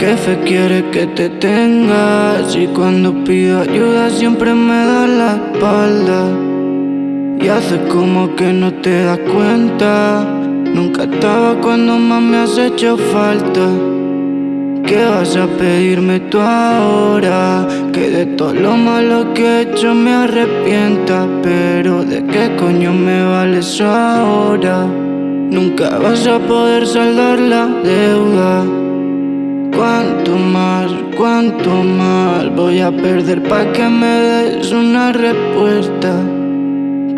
¿Qué fe quiere que te tengas? Y cuando pido ayuda siempre me da la espalda Y hace como que no te das cuenta Nunca estaba cuando más me has hecho falta ¿Qué vas a pedirme tú ahora? Que de todo lo malo que he hecho me arrepienta Pero ¿de qué coño me vale ahora? Nunca vas a poder saldar la deuda Cuánto más, cuánto más voy a perder pa' que me des una respuesta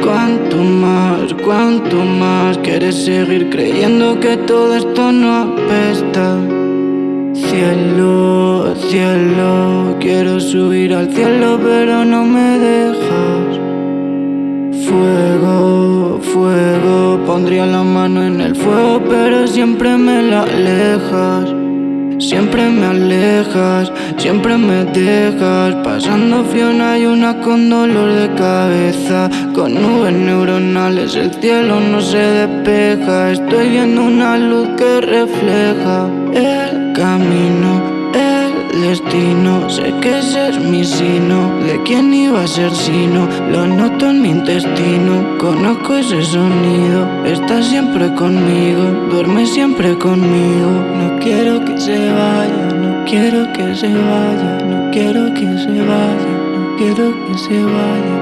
Cuánto más, cuánto más quieres seguir creyendo que todo esto no apesta Cielo, cielo, quiero subir al cielo pero no me dejas. Fuego, fuego, pondría la mano en el fuego pero siempre me la alejas Siempre me alejas, siempre me dejas. Pasando frío hay una con dolor de cabeza. Con nubes neuronales el cielo no se despeja. Estoy viendo una luz que refleja El camino, el destino. Sé que es mi sino. ¿De quién iba a ser sino? Lo noto intestino Conozco ese sonido. Está siempre conmigo. Duerme siempre conmigo. No quiero que se vaya, no quiero que se vaya, no quiero que se vaya, no quiero que se vaya.